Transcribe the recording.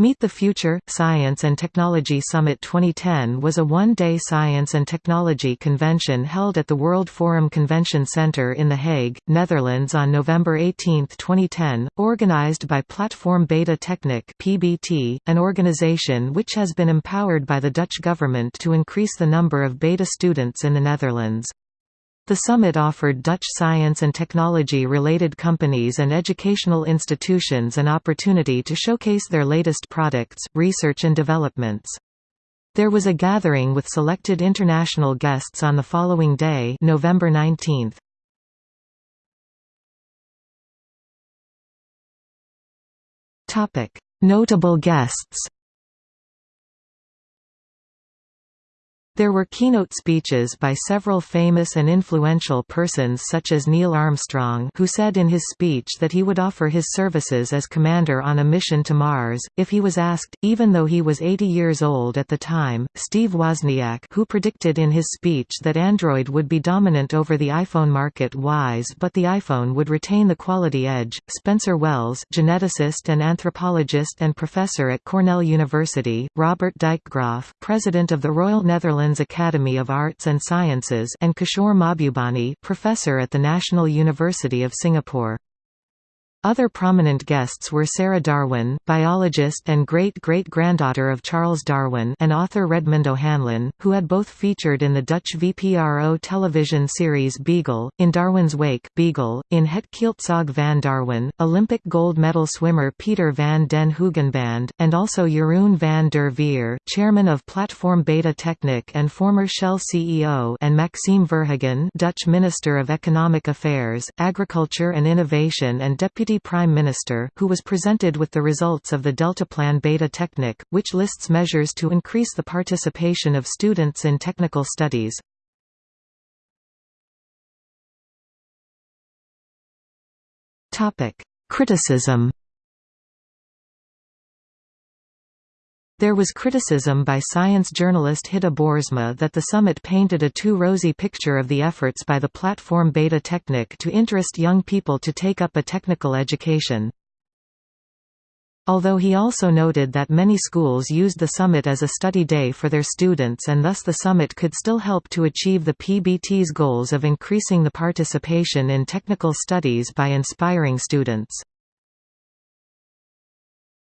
Meet the Future – Science and Technology Summit 2010 was a one-day science and technology convention held at the World Forum Convention Centre in The Hague, Netherlands on November 18, 2010, organised by Platform Beta Technic (PBT), an organisation which has been empowered by the Dutch government to increase the number of beta students in the Netherlands. The summit offered Dutch science and technology-related companies and educational institutions an opportunity to showcase their latest products, research and developments. There was a gathering with selected international guests on the following day November 19. Notable guests There were keynote speeches by several famous and influential persons such as Neil Armstrong who said in his speech that he would offer his services as commander on a mission to Mars, if he was asked, even though he was 80 years old at the time, Steve Wozniak who predicted in his speech that Android would be dominant over the iPhone market wise but the iPhone would retain the quality edge, Spencer Wells geneticist and anthropologist and professor at Cornell University, Robbert Dijkgraaf president of the Royal Netherlands Academy of Arts and Sciences and Kishore Mahbubani professor at the National University of Singapore. Other prominent guests were Sarah Darwin, biologist and great-great-granddaughter of Charles Darwin and author Redmond O'Hanlon, who had both featured in the Dutch VPRO television series Beagle, in Darwin's Wake Beagle, in Het Kielzog van Darwin, Olympic gold medal swimmer Pieter van den Hoogenband, and also Jeroen van der Veer, chairman of Platform Beta Technic and former Shell CEO and Maxime Verhagen Dutch Minister of Economic Affairs, Agriculture and Innovation and Deputy Deputy Prime Minister, who was presented with the results of the Deltaplan Beta Technic, which lists measures to increase the participation of students in technical studies. Criticism There was criticism by science journalist Hidde Boersma that the summit painted a too rosy picture of the efforts by the platform Beta Technic to interest young people to take up a technical education. Although he also noted that many schools used the summit as a study day for their students and thus the summit could still help to achieve the PBT's goals of increasing the participation in technical studies by inspiring students.